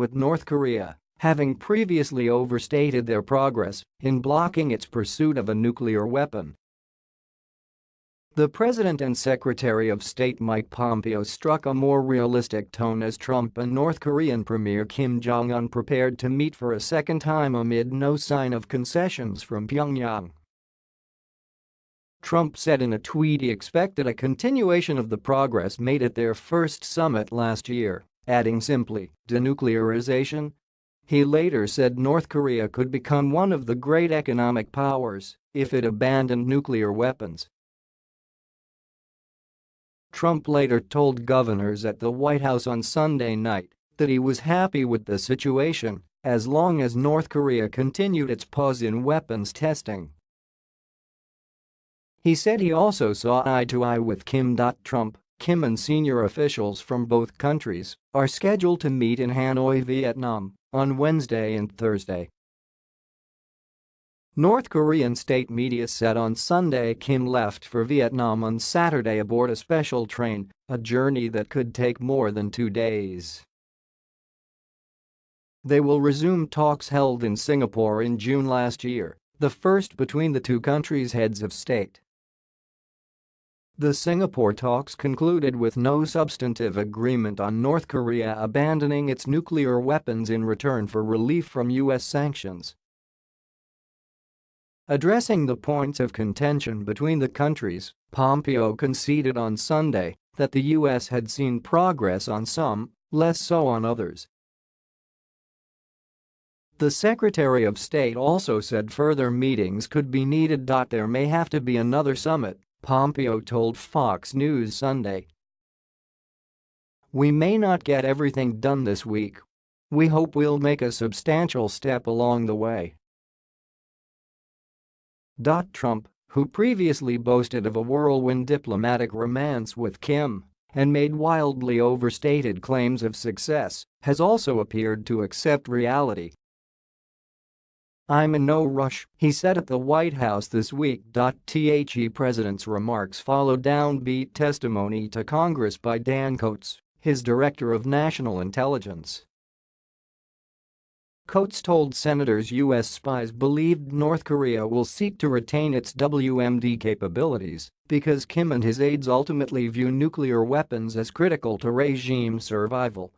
with North Korea, having previously overstated their progress in blocking its pursuit of a nuclear weapon. The President and Secretary of State Mike Pompeo struck a more realistic tone as Trump and North Korean Premier Kim Jong-un prepared to meet for a second time amid no sign of concessions from Pyongyang. Trump said in a tweet he expected a continuation of the progress made at their first summit last year, adding simply, denuclearization. He later said North Korea could become one of the great economic powers if it abandoned nuclear weapons Trump later told governors at the White House on Sunday night that he was happy with the situation as long as North Korea continued its pause in weapons testing. He said he also saw eye to eye with Kim. Trump, Kim and senior officials from both countries are scheduled to meet in Hanoi, Vietnam on Wednesday and Thursday North Korean state media said on Sunday Kim left for Vietnam on Saturday aboard a special train, a journey that could take more than two days. They will resume talks held in Singapore in June last year, the first between the two countries' heads of state. The Singapore talks concluded with no substantive agreement on North Korea abandoning its nuclear weapons in return for relief from U.S. sanctions. Addressing the points of contention between the countries, Pompeo conceded on Sunday that the U.S. had seen progress on some, less so on others. The Secretary of State also said further meetings could be needed. There may have to be another summit, Pompeo told Fox News Sunday. We may not get everything done this week. We hope we'll make a substantial step along the way. Trump, who previously boasted of a whirlwind diplomatic romance with Kim and made wildly overstated claims of success, has also appeared to accept reality. I'm in no rush, he said at the White House this week. The president's remarks followed downbeat testimony to Congress by Dan Coats, his director of national intelligence. Coats told senators U.S. spies believed North Korea will seek to retain its WMD capabilities because Kim and his aides ultimately view nuclear weapons as critical to regime survival